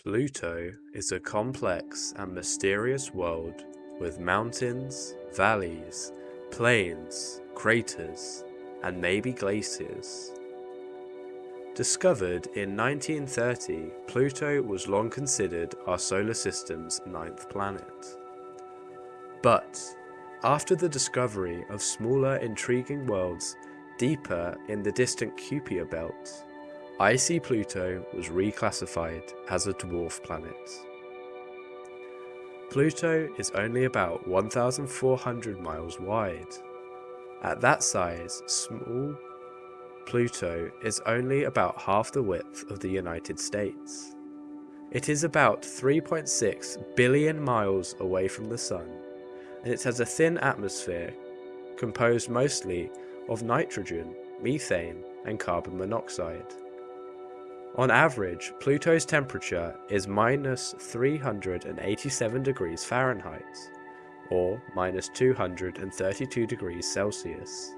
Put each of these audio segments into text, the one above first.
Pluto is a complex and mysterious world with mountains, valleys, plains, craters, and maybe glaciers. Discovered in 1930, Pluto was long considered our solar system's ninth planet. But, after the discovery of smaller intriguing worlds deeper in the distant Kuiper belt, icy Pluto was reclassified as a dwarf planet. Pluto is only about 1,400 miles wide. At that size, small Pluto is only about half the width of the United States. It is about 3.6 billion miles away from the Sun, and it has a thin atmosphere composed mostly of nitrogen, methane, and carbon monoxide. On average, Pluto's temperature is minus 387 degrees Fahrenheit, or minus 232 degrees Celsius.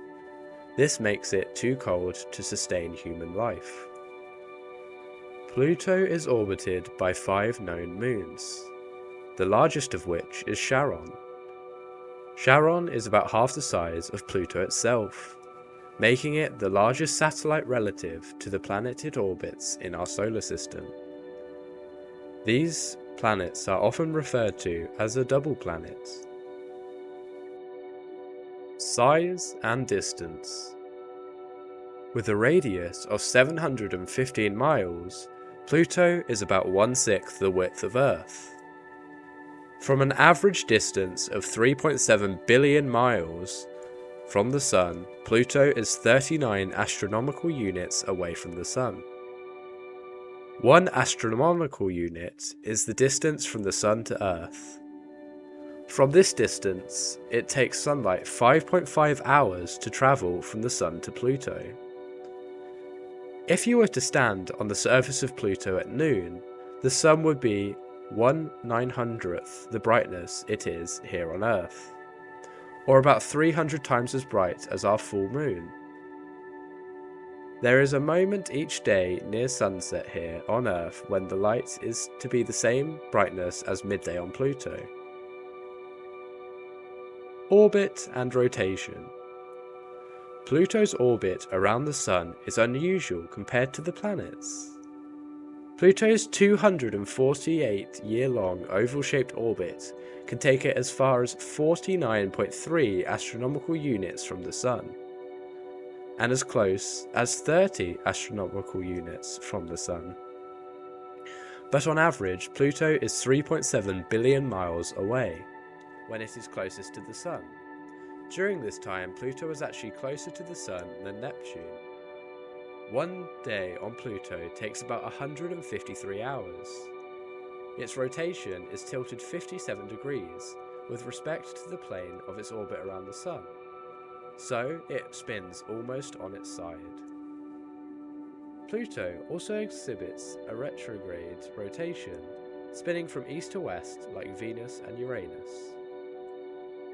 This makes it too cold to sustain human life. Pluto is orbited by five known moons, the largest of which is Charon. Charon is about half the size of Pluto itself, making it the largest satellite relative to the planet it orbits in our solar system. These planets are often referred to as a double planet. Size and distance With a radius of 715 miles, Pluto is about one-sixth the width of Earth. From an average distance of 3.7 billion miles, from the Sun, Pluto is 39 astronomical units away from the Sun. One astronomical unit is the distance from the Sun to Earth. From this distance, it takes sunlight 5.5 hours to travel from the Sun to Pluto. If you were to stand on the surface of Pluto at noon, the Sun would be 1 900th the brightness it is here on Earth or about 300 times as bright as our full moon. There is a moment each day near sunset here on Earth when the light is to be the same brightness as midday on Pluto. Orbit and rotation. Pluto's orbit around the Sun is unusual compared to the planets. Pluto's 248 year long oval shaped orbit can take it as far as 49.3 astronomical units from the Sun, and as close as 30 astronomical units from the Sun. But on average, Pluto is 3.7 billion miles away when it is closest to the Sun. During this time, Pluto was actually closer to the Sun than Neptune, one day on Pluto takes about 153 hours. Its rotation is tilted 57 degrees with respect to the plane of its orbit around the Sun, so it spins almost on its side. Pluto also exhibits a retrograde rotation, spinning from east to west like Venus and Uranus.